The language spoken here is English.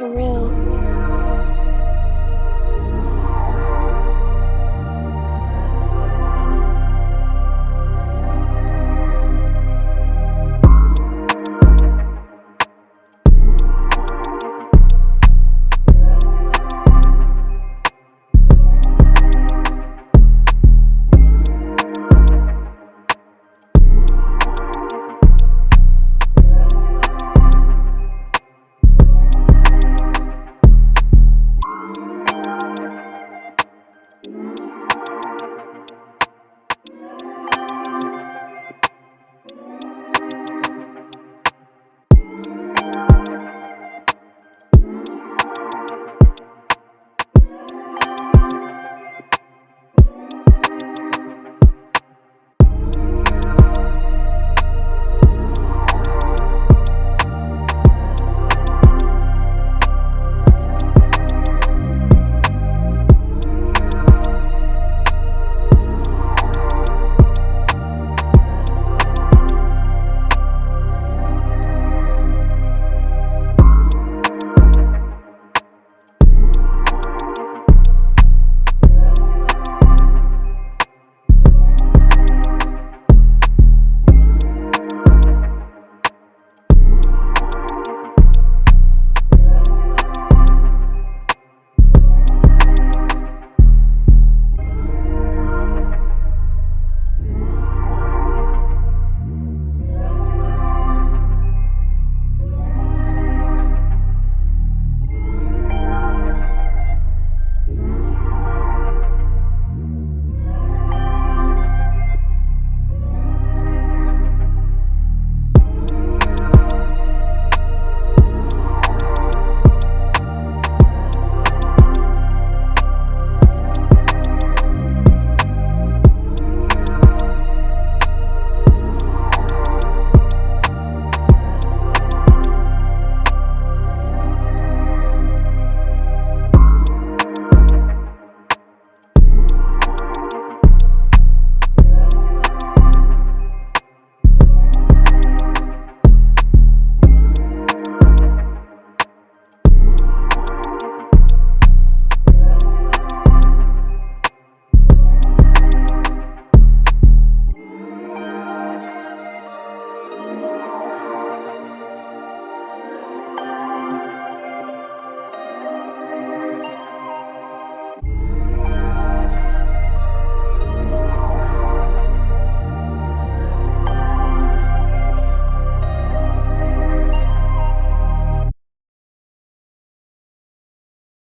surreal.